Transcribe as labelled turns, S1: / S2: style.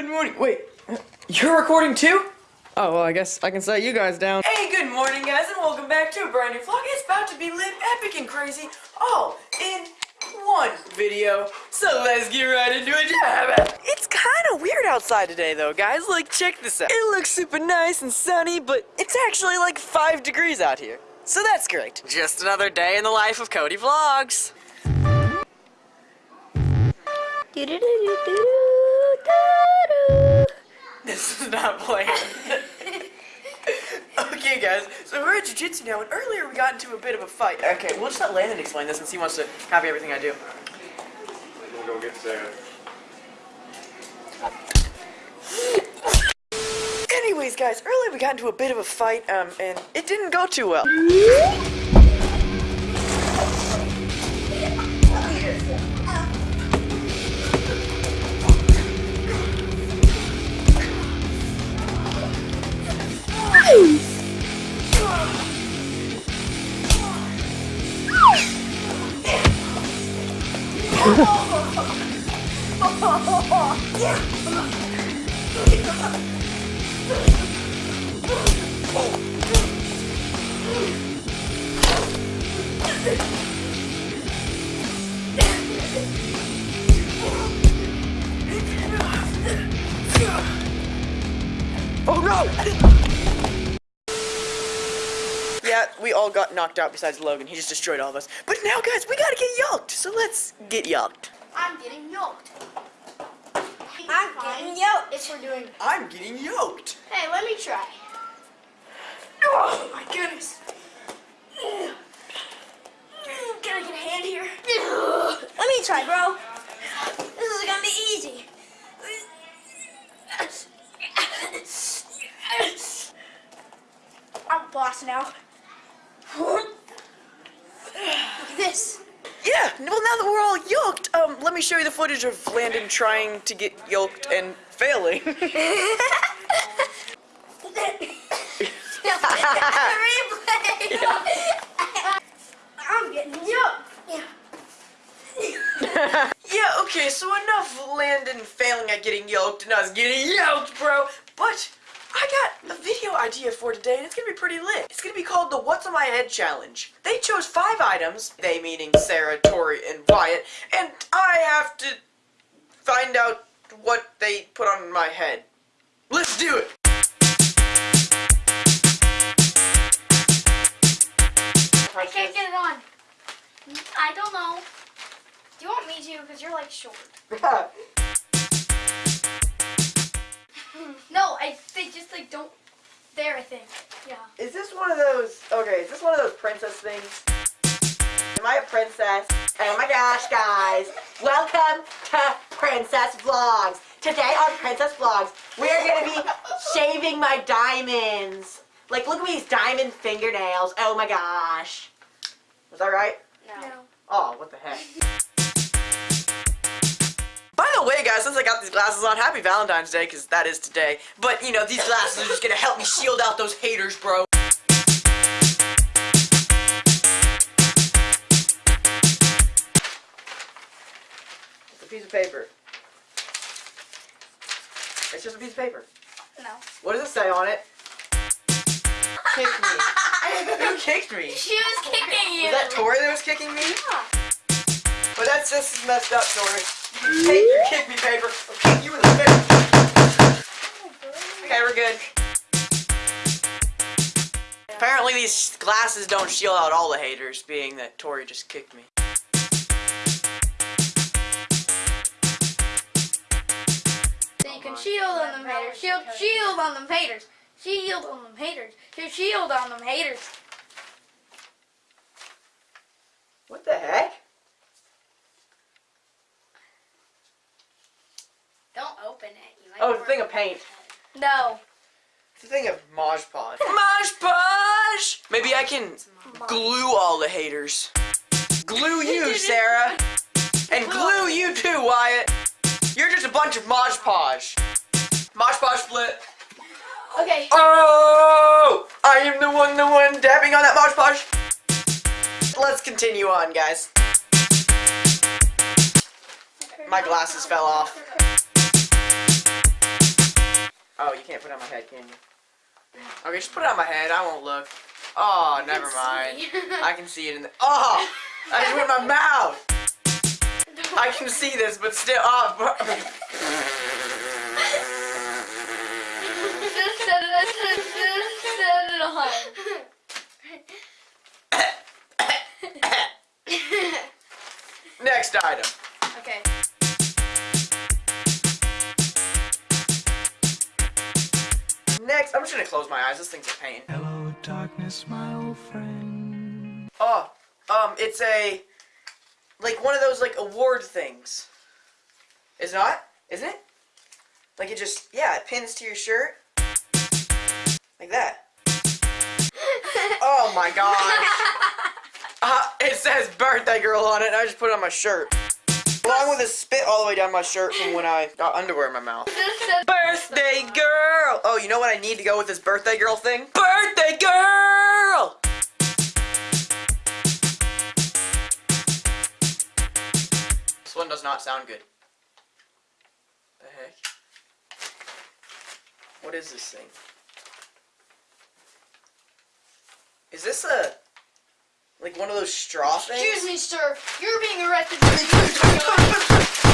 S1: Good morning. Wait, you're recording too?
S2: Oh, well, I guess I can set you guys down.
S1: Hey, good morning, guys, and welcome back to a brand new vlog. It's about to be lit, epic, and crazy, all in one video. So let's get right into it. It's kind of weird outside today, though, guys. Like, check this out. It looks super nice and sunny, but it's actually like five degrees out here. So that's great. Just another day in the life of Cody Vlogs. This is not playing. okay, guys, so we're at Jiu-Jitsu now, and earlier we got into a bit of a fight. Okay, we'll just let Landon explain this since he wants to copy everything I do.
S3: We'll go get Sarah.
S1: Anyways, guys, earlier we got into a bit of a fight, um, and it didn't go too well. Oh no! Yeah, we all got knocked out besides Logan. He just destroyed all of us. But now, guys, we gotta get yoked. So let's get yoked.
S4: I'm getting yoked. I'm getting yoked. If we're doing.
S1: I'm getting yoked.
S4: Hey, let me try.
S1: Oh my goodness.
S4: Can I get a hand here? Let me try, bro. This is gonna be easy. I'm boss now. Look at this.
S1: Yeah, well, now that we're all yoked, um, let me show you the footage of Landon trying to get yoked and failing.
S4: Yeah,
S1: okay, so enough Landon failing at getting yoked and us getting yoked, bro. But I got a video idea for today, and it's gonna be pretty lit. It's gonna be called the What's on My Head Challenge. They chose five items, they meaning Sarah, Tori, and Wyatt, and I have to find out what they put on my head. Let's do it!
S4: I can't get it on. I don't know. Do you want me to? Because you're like short. No, I they just like don't. There, I think. Yeah.
S1: Is this one of those, okay, is this one of those princess things? Am I a princess? Oh my gosh, guys. Welcome to Princess Vlogs. Today on Princess Vlogs, we're gonna be shaving my diamonds. Like, look at these diamond fingernails. Oh my gosh. Was that right?
S4: No.
S1: Oh, what the heck. By the way, guys, since I got these glasses on, happy Valentine's Day, because that is today. But, you know, these glasses are just gonna help me shield out those haters, bro. It's a piece of paper. It's just a piece of paper.
S4: No.
S1: What does it say on it? Kick me. Who kicked me?
S4: She was kicking you.
S1: Was that Tori that was kicking me?
S4: Yeah.
S1: But that's just messed up, Tori. You take your kick me paper. I'll kick you in the face. Okay, we're good. Apparently these glasses don't shield out all the haters, being that Tori just kicked me.
S4: So you can shield on them haters. Shield, shield on them haters. Shield on them haters. Shield, shield on them haters.
S1: What the heck?
S4: Don't open it. You might
S1: Oh, it's a thing of paint.
S4: No.
S1: It's a thing of Mod Podge. Mod Podge! Maybe I can glue all the haters. Glue you, Sarah. And glue you too, Wyatt. You're just a bunch of Mod Podge. Mod Podge split.
S4: Okay.
S1: Oh! I am the one, the one dabbing on that Mod Podge. Let's continue on, guys. My glasses fell off. Oh, you can't put it on my head, can you? Okay, just put it on my head. I won't look. Oh, never mind. I can see it in the. Oh, I just went in my mouth. I can see this, but still. Oh, bro-
S4: Just set it, just, just set it on.
S1: Next item.
S4: Okay.
S1: Next, I'm just gonna close my eyes. This thing's a pain.
S5: Hello, darkness, my old friend.
S1: Oh, um, it's a like one of those like award things. Is it not? Isn't it? Like it just yeah, it pins to your shirt. Like that. Oh my gosh. Uh, it says birthday girl on it, and I just put it on my shirt. Along with a spit all the way down my shirt from when I got underwear in my mouth. Birthday girl! Oh, you know what I need to go with this birthday girl thing? Birthday girl! This one does not sound good. The heck? What is this thing? Is this a like one of those straw things?
S4: Excuse me, sir. You're being arrested.